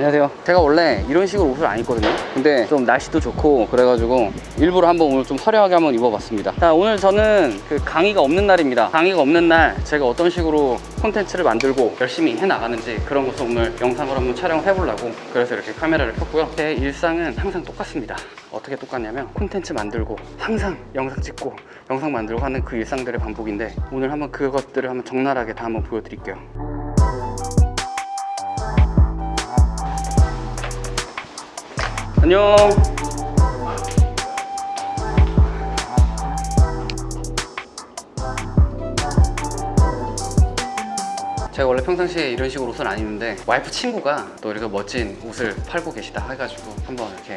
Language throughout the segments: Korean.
안녕하세요. 제가 원래 이런 식으로 옷을 안 입거든요. 근데 좀 날씨도 좋고 그래가지고 일부러 한번 오늘 좀 화려하게 한번 입어봤습니다. 자 오늘 저는 그 강의가 없는 날입니다. 강의가 없는 날 제가 어떤 식으로 콘텐츠를 만들고 열심히 해나가는지 그런 것을 오늘 영상으로 한번 촬영을 해보려고 그래서 이렇게 카메라를 켰고요. 제 일상은 항상 똑같습니다. 어떻게 똑같냐면 콘텐츠 만들고 항상 영상 찍고 영상 만들고 하는 그 일상들의 반복인데 오늘 한번 그것들을 한번 적나라하게 다 한번 보여드릴게요 안녕. 제가 원래 평상시에 이런 식으로 옷을 안 입는데 와이프 친구가 또 이렇게 멋진 옷을 팔고 계시다 해가지고 한번 이렇게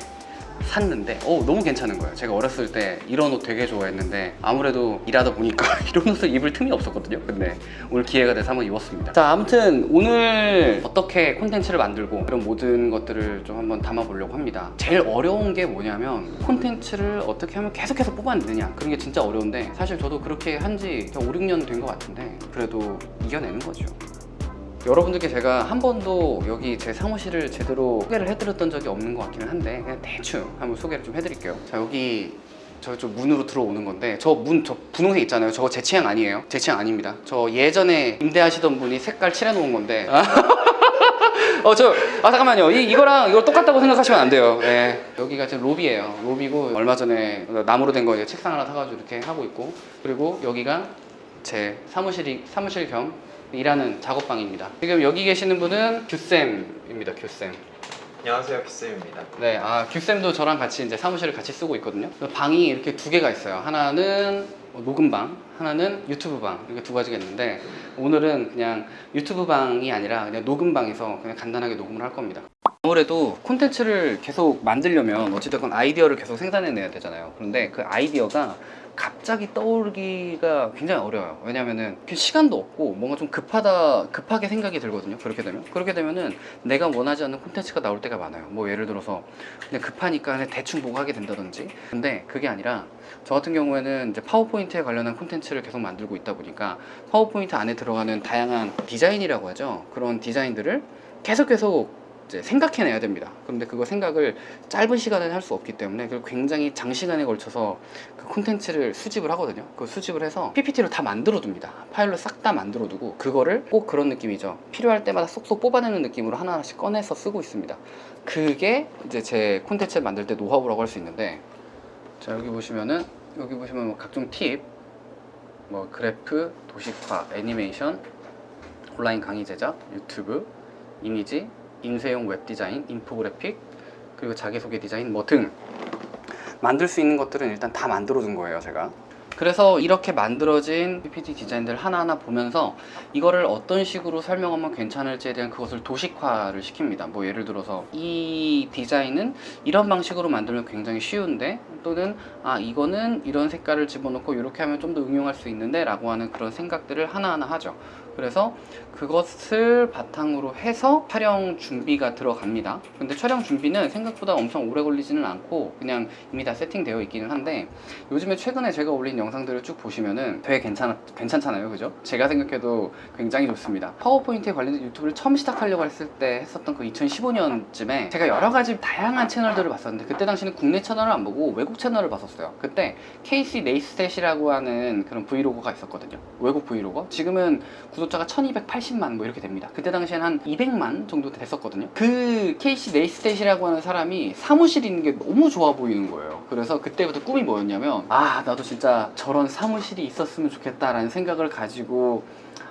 샀는데 어 너무 괜찮은 거예요. 제가 어렸을 때 이런 옷 되게 좋아했는데 아무래도 일하다 보니까 이런 옷을 입을 틈이 없었거든요. 근데 오늘 기회가 돼서 한번 입었습니다. 자 아무튼 오늘 어떻게 콘텐츠를 만들고 이런 모든 것들을 좀 한번 담아보려고 합니다. 제일 어려운 게 뭐냐면 콘텐츠를 어떻게 하면 계속해서 뽑아내느냐. 그런 게 진짜 어려운데 사실 저도 그렇게 한 지 5, 6년 된 것 같은데 그래도 이겨내는 거죠 여러분들께 제가 한 번도 여기 제 사무실을 제대로 소개를 해드렸던 적이 없는 것 같기는 한데 그냥 대충 한번 소개를 좀 해드릴게요. 자 여기 저좀 문으로 들어오는 건데 저문저 분홍색 있잖아요. 저거 제 취향 아니에요. 제 취향 아닙니다. 저 예전에 임대하시던 분이 색깔 칠해 놓은 건데. 어저 아 잠깐만요. 이, 이거랑 이거 똑같다고 생각하시면 안 돼요. 예. 여기가 지금 로비예요. 로비고 얼마 전에 나무로 된 거 이제 책상 하나 사가지고 이렇게 하고 있고 그리고 여기가 제 사무실이 사무실 겸 일하는 작업방입니다. 지금 여기 계시는 분은 규쌤입니다. 규쌤. 안녕하세요 기쌤입니다 네, 아 규쌤도 저랑 같이 이제 사무실을 같이 쓰고 있거든요. 방이 이렇게 두 개가 있어요. 하나는 녹음방, 하나는 유튜브 방 이렇게 두 가지가 있는데 오늘은 그냥 유튜브 방이 아니라 그냥 녹음방에서 그냥 간단하게 녹음을 할 겁니다. 아무래도 콘텐츠를 계속 만들려면 어찌됐건 아이디어를 계속 생산해내야 되잖아요. 그런데 그 아이디어가 갑자기 떠오르기가 굉장히 어려워요. 왜냐면은 그 시간도 없고 뭔가 좀 급하다, 급하게 생각이 들거든요. 그렇게 되면. 그렇게 되면은 내가 원하지 않는 콘텐츠가 나올 때가 많아요. 뭐 예를 들어서 그냥 급하니까 그냥 대충 보고 하게 된다든지. 근데 그게 아니라 저 같은 경우에는 이제 파워포인트에 관련한 콘텐츠를 계속 만들고 있다 보니까 파워포인트 안에 들어가는 다양한 디자인이라고 하죠. 그런 디자인들을 계속 계속 이제 생각해내야 됩니다. 그런데 그거 생각을 짧은 시간에 할 수 없기 때문에 그리고 굉장히 장시간에 걸쳐서 그 콘텐츠를 수집을 하거든요. 그 수집을 해서 PPT로 다 만들어 둡니다. 파일로 싹 다 만들어 두고 그거를 꼭 그런 느낌이죠. 필요할 때마다 쏙쏙 뽑아내는 느낌으로 하나하나씩 꺼내서 쓰고 있습니다. 그게 이제 제 콘텐츠를 만들 때 노하우라고 할 수 있는데 자 여기 보시면은 여기 보시면 뭐 각종 팁, 뭐 그래프, 도식화, 애니메이션, 온라인 강의 제작, 유튜브, 이미지, 인쇄용 웹 디자인, 인포그래픽, 그리고 자기소개 디자인 뭐 등 만들 수 있는 것들은 일단 다 만들어 둔 거예요, 제가. 그래서 이렇게 만들어진 PPT 디자인들 하나하나 보면서 이거를 어떤 식으로 설명하면 괜찮을지에 대한 그것을 도식화를 시킵니다. 뭐 예를 들어서 이 디자인은 이런 방식으로 만들면 굉장히 쉬운데 또는 아 이거는 이런 색깔을 집어넣고 이렇게 하면 좀 더 응용할 수 있는데 라고 하는 그런 생각들을 하나하나 하죠. 그래서 그것을 바탕으로 해서 촬영 준비가 들어갑니다. 근데 촬영 준비는 생각보다 엄청 오래 걸리지는 않고 그냥 이미 다 세팅되어 있기는 한데 요즘에 최근에 제가 올린 영상들을 쭉 보시면은 되게 괜찮, 괜찮잖아요. 그죠? 제가 생각해도 굉장히 좋습니다. 파워포인트에 관련된 유튜브를 처음 시작하려고 했을 때 했었던 그 2015년쯤에 제가 여러 가지 다양한 채널들을 봤었는데 그때 당시는 국내 채널을 안 보고 외국 채널을 봤었어요. 그때 KC 네이스탯이라고 하는 그런 브이로그가 있었거든요. 외국 브이로그. 지금은 구독 자가 1280만 뭐 이렇게 됩니다. 그때 당시에는 한 200만 정도 됐었거든요. 그 KC 네이스탯이라고 하는 사람이 사무실 있는 게 너무 좋아 보이는 거예요. 그래서 그때부터 꿈이 뭐였냐면 아 나도 진짜 저런 사무실이 있었으면 좋겠다라는 생각을 가지고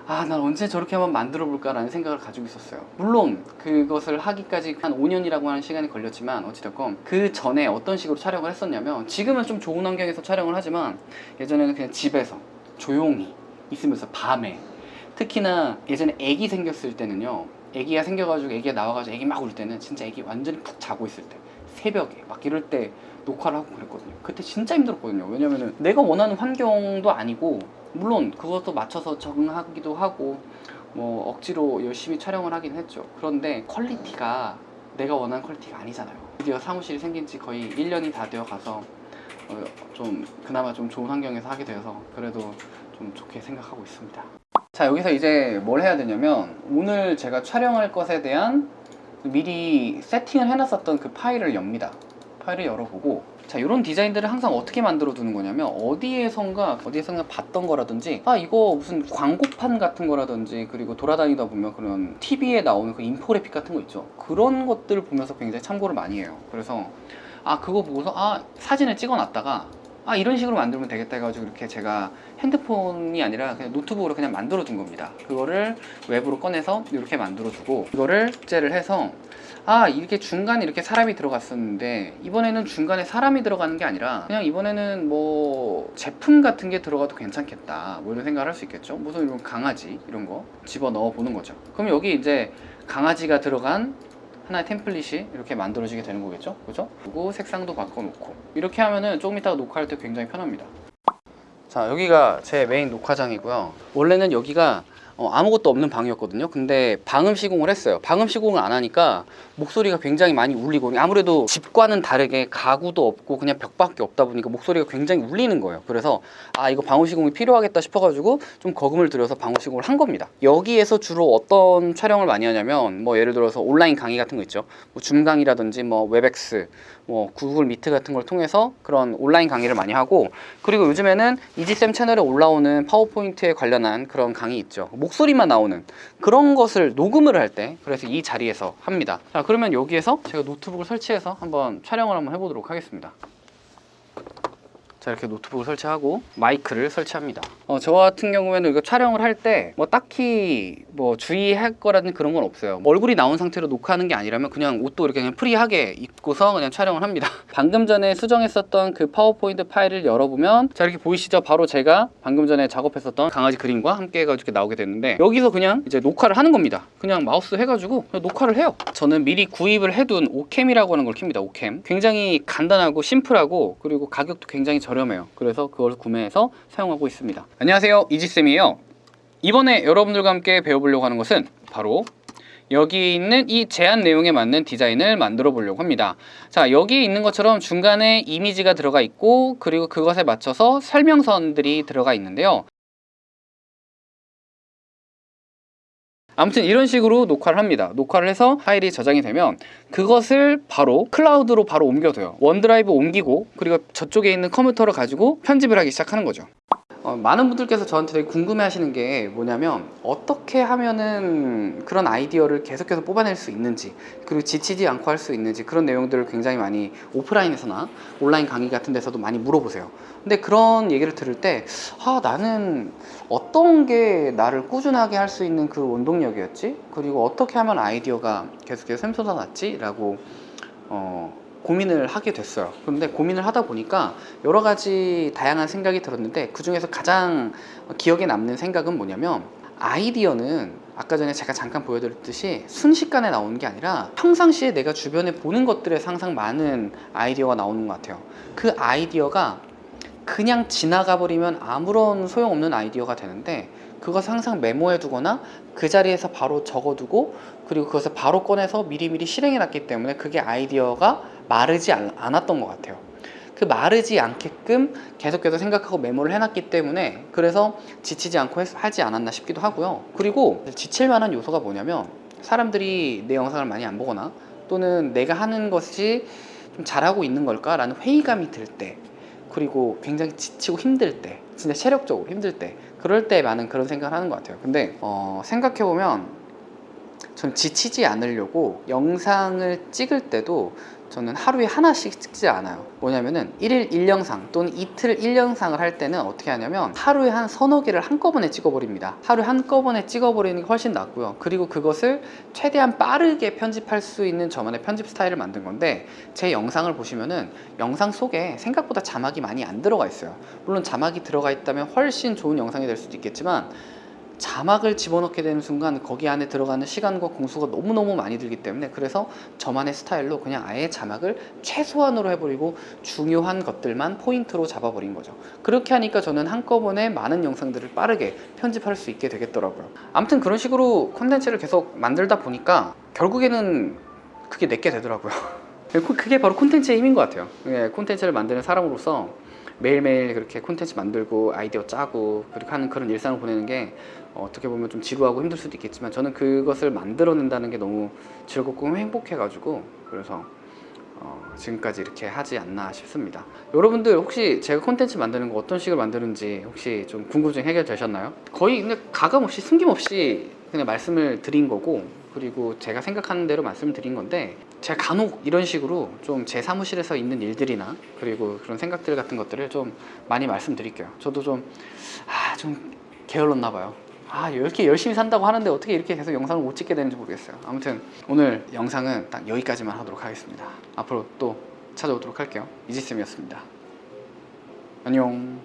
아, 난 언제 저렇게 한번 만들어 볼까라는 생각을 가지고 있었어요. 물론 그것을 하기까지 한 5년이라고 하는 시간이 걸렸지만 어찌됐건 그 전에 어떤 식으로 촬영을 했었냐면 지금은 좀 좋은 환경에서 촬영을 하지만 예전에는 그냥 집에서 조용히 있으면서 밤에 특히나 예전에 애기 생겼을 때는요 애기가 생겨가지고 애기가 나와가지고 애기 막 울 때는 진짜 애기 완전히 푹 자고 있을 때 새벽에 막 이럴 때 녹화를 하고 그랬거든요. 그때 진짜 힘들었거든요. 왜냐면은 내가 원하는 환경도 아니고 물론 그것도 맞춰서 적응하기도 하고 뭐 억지로 열심히 촬영을 하긴 했죠. 그런데 퀄리티가 내가 원하는 퀄리티가 아니잖아요. 드디어 사무실이 생긴 지 거의 1년이 다 되어 가서 어, 좀 그나마 좀 좋은 환경에서 하게 되어서 그래도 좀 좋게 생각하고 있습니다 자 여기서 이제 뭘 해야 되냐면 오늘 제가 촬영할 것에 대한 미리 세팅을 해놨었던 그 파일을 엽니다. 파일을 열어보고. 자 이런 디자인들을 항상 어떻게 만들어 두는 거냐면 어디에선가 어디에선가 봤던 거라든지 아 이거 무슨 광고판 같은 거라든지 그리고 돌아다니다 보면 그런 TV에 나오는 그 인포그래픽 같은 거 있죠. 그런 것들을 보면서 굉장히 참고를 많이 해요. 그래서 아 그거 보고서 아 사진을 찍어 놨다가 아 이런 식으로 만들면 되겠다 해가지고 이렇게 제가 핸드폰이 아니라 그냥 노트북으로 그냥 만들어 둔 겁니다. 그거를 외부로 꺼내서 이렇게 만들어 두고 이거를 째를 해서 아 이렇게 중간에 이렇게 사람이 들어갔었는데 이번에는 중간에 사람이 들어가는 게 아니라 그냥 이번에는 뭐 제품 같은 게 들어가도 괜찮겠다. 뭐 이런 생각을 할 수 있겠죠? 무슨 이런 강아지 이런 거 집어 넣어 보는 거죠. 그럼 여기 이제 강아지가 들어간 하나의 템플릿이 이렇게 만들어지게 되는 거겠죠? 그죠? 그리고 색상도 바꿔놓고. 이렇게 하면은 조금 이따가 녹화할 때 굉장히 편합니다. 자 여기가 제 메인 녹화장이고요. 원래는 여기가 어, 아무것도 없는 방이었거든요. 근데 방음 시공을 했어요. 방음 시공을 안 하니까 목소리가 굉장히 많이 울리고 아무래도 집과는 다르게 가구도 없고 그냥 벽밖에 없다 보니까 목소리가 굉장히 울리는 거예요. 그래서 아 이거 방음 시공이 필요하겠다 싶어가지고 좀 거금을 들여서 방음 시공을 한 겁니다. 여기에서 주로 어떤 촬영을 많이 하냐면 뭐 예를 들어서 온라인 강의 같은 거 있죠. 뭐 Zoom강의라든지 뭐 Webex 뭐 Google Meet 같은 걸 통해서 그런 온라인 강의를 많이 하고 그리고 요즘에는 이지쌤 채널에 올라오는 파워포인트에 관련한 그런 강의 있죠. 목소리만 나오는 그런 것을 녹음을 할 때 그래서 이 자리에서 합니다. 자 그러면 여기에서 제가 노트북을 설치해서 한번 촬영을 한번 해보도록 하겠습니다 자 이렇게 노트북을 설치하고 마이크를 설치합니다. 어, 저 같은 경우에는 이거 촬영을 할 때 뭐 딱히 뭐 주의할 거라는 그런 건 없어요. 얼굴이 나온 상태로 녹화하는 게 아니라면 그냥 옷도 이렇게 그냥 프리하게 입고서 그냥 촬영을 합니다. 방금 전에 수정했었던 그 파워포인트 파일을 열어보면 자 이렇게 보이시죠? 바로 제가 방금 전에 작업했었던 강아지 그림과 함께 해가지고 나오게 됐는데 여기서 그냥 이제 녹화를 하는 겁니다. 그냥 마우스 해가지고 그냥 녹화를 해요. 저는 미리 구입을 해둔 오캠이라고 하는 걸 킵니다 오캠. 굉장히 간단하고 심플하고 그리고 가격도 굉장히 저 렴해요. 그래서 그걸 구매해서 사용하고 있습니다. 안녕하세요. 이지쌤이에요. 이번에 여러분들과 함께 배워보려고 하는 것은 바로 여기 있는 이 제안 내용에 맞는 디자인을 만들어 보려고 합니다. 자 여기 있는 것처럼 중간에 이미지가 들어가 있고 그리고 그것에 맞춰서 설명선들이 들어가 있는데요 아무튼 이런 식으로 녹화를 합니다. 녹화를 해서 파일이 저장이 되면 그것을 바로 클라우드로 바로 옮겨둬요. OneDrive 옮기고 그리고 저쪽에 있는 컴퓨터를 가지고 편집을 하기 시작하는 거죠 어, 많은 분들께서 저한테 되게 궁금해 하시는 게 뭐냐면 어떻게 하면은 그런 아이디어를 계속해서 뽑아낼 수 있는지 그리고 지치지 않고 할 수 있는지 그런 내용들을 굉장히 많이 오프라인에서나 온라인 강의 같은 데서도 많이 물어보세요 근데 그런 얘기를 들을 때 아, 나는 어떤 게 나를 꾸준하게 할 수 있는 그 원동력이었지? 그리고 어떻게 하면 아이디어가 계속해서 샘솟아 났지? 라고 어, 고민을 하게 됐어요. 그런데 고민을 하다 보니까 여러 가지 다양한 생각이 들었는데 그 중에서 가장 기억에 남는 생각은 뭐냐면 아이디어는 아까 전에 제가 잠깐 보여드렸듯이 순식간에 나오는 게 아니라 평상시에 내가 주변에 보는 것들에서 항상 많은 아이디어가 나오는 것 같아요. 그 아이디어가 그냥 지나가 버리면 아무런 소용없는 아이디어가 되는데 그것을 항상 메모해 두거나 그 자리에서 바로 적어 두고 그리고 그것을 바로 꺼내서 미리미리 실행해 놨기 때문에 그게 아이디어가 마르지 않- 않았던 것 같아요. 그 마르지 않게끔 계속해서 생각하고 메모를 해놨기 때문에 그래서 지치지 않고 했- 하지 않았나 싶기도 하고요. 그리고 지칠 만한 요소가 뭐냐면 사람들이 내 영상을 많이 안 보거나 또는 내가 하는 것이 좀 잘하고 있는 걸까 라는 회의감이 들 때 그리고 굉장히 지치고 힘들 때 진짜 체력적으로 힘들 때 그럴 때 많은 그런 생각을 하는 것 같아요. 근데 어, 생각해보면 전 지치지 않으려고 영상을 찍을 때도 저는 하루에 하나씩 찍지 않아요. 뭐냐면은 1일 1영상 또는 이틀 1영상을 할 때는 어떻게 하냐면 하루에 한 서너 개를 한꺼번에 찍어버립니다. 하루에 한꺼번에 찍어버리는 게 훨씬 낫고요. 그리고 그것을 최대한 빠르게 편집할 수 있는 저만의 편집 스타일을 만든 건데 제 영상을 보시면은 영상 속에 생각보다 자막이 많이 안 들어가 있어요. 물론 자막이 들어가 있다면 훨씬 좋은 영상이 될 수도 있겠지만 자막을 집어넣게 되는 순간 거기 안에 들어가는 시간과 공수가 너무너무 많이 들기 때문에 그래서 저만의 스타일로 그냥 아예 자막을 최소한으로 해버리고 중요한 것들만 포인트로 잡아버린 거죠. 그렇게 하니까 저는 한꺼번에 많은 영상들을 빠르게 편집할 수 있게 되겠더라고요. 아무튼 그런 식으로 콘텐츠를 계속 만들다 보니까 결국에는 그게 내게 되더라고요. 그게 바로 콘텐츠의 힘인 것 같아요. 예, 콘텐츠를 만드는 사람으로서 매일매일 그렇게 콘텐츠 만들고 아이디어 짜고 그렇게 하는 그런 일상을 보내는 게 어, 어떻게 보면 좀 지루하고 힘들 수도 있겠지만 저는 그것을 만들어낸다는 게 너무 즐겁고 행복해가지고 그래서 어, 지금까지 이렇게 하지 않나 싶습니다. 여러분들 혹시 제가 콘텐츠 만드는 거 어떤 식으로 만드는지 혹시 좀 궁금증 해결되셨나요? 거의 그냥 가감 없이 숨김없이 그냥 말씀을 드린 거고 그리고 제가 생각하는 대로 말씀을 드린 건데 제가 간혹 이런 식으로 좀 제 사무실에서 있는 일들이나 그리고 그런 생각들 같은 것들을 좀 많이 말씀드릴게요. 저도 좀 아, 좀 게을렀나 봐요. 아, 이렇게 열심히 산다고 하는데 어떻게 이렇게 계속 영상을 못 찍게 되는지 모르겠어요. 아무튼 오늘 영상은 딱 여기까지만 하도록 하겠습니다. 앞으로 또 찾아오도록 할게요. 이지쌤이었습니다. 안녕.